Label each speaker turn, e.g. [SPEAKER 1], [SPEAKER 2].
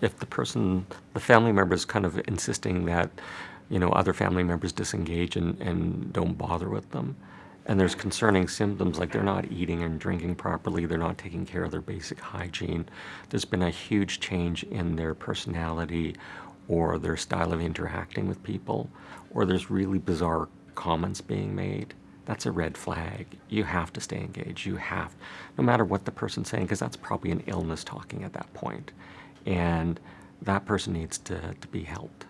[SPEAKER 1] if the person, the family member is kind of insisting that, you know, other family members disengage and, and don't bother with them, and there's concerning symptoms like they're not eating and drinking properly, they're not taking care of their basic hygiene, there's been a huge change in their personality or their style of interacting with people, or there's really bizarre comments being made, that's a red flag. You have to stay engaged. You have, no matter what the person's saying, because that's probably an illness talking at that point. And that person needs to, to be helped.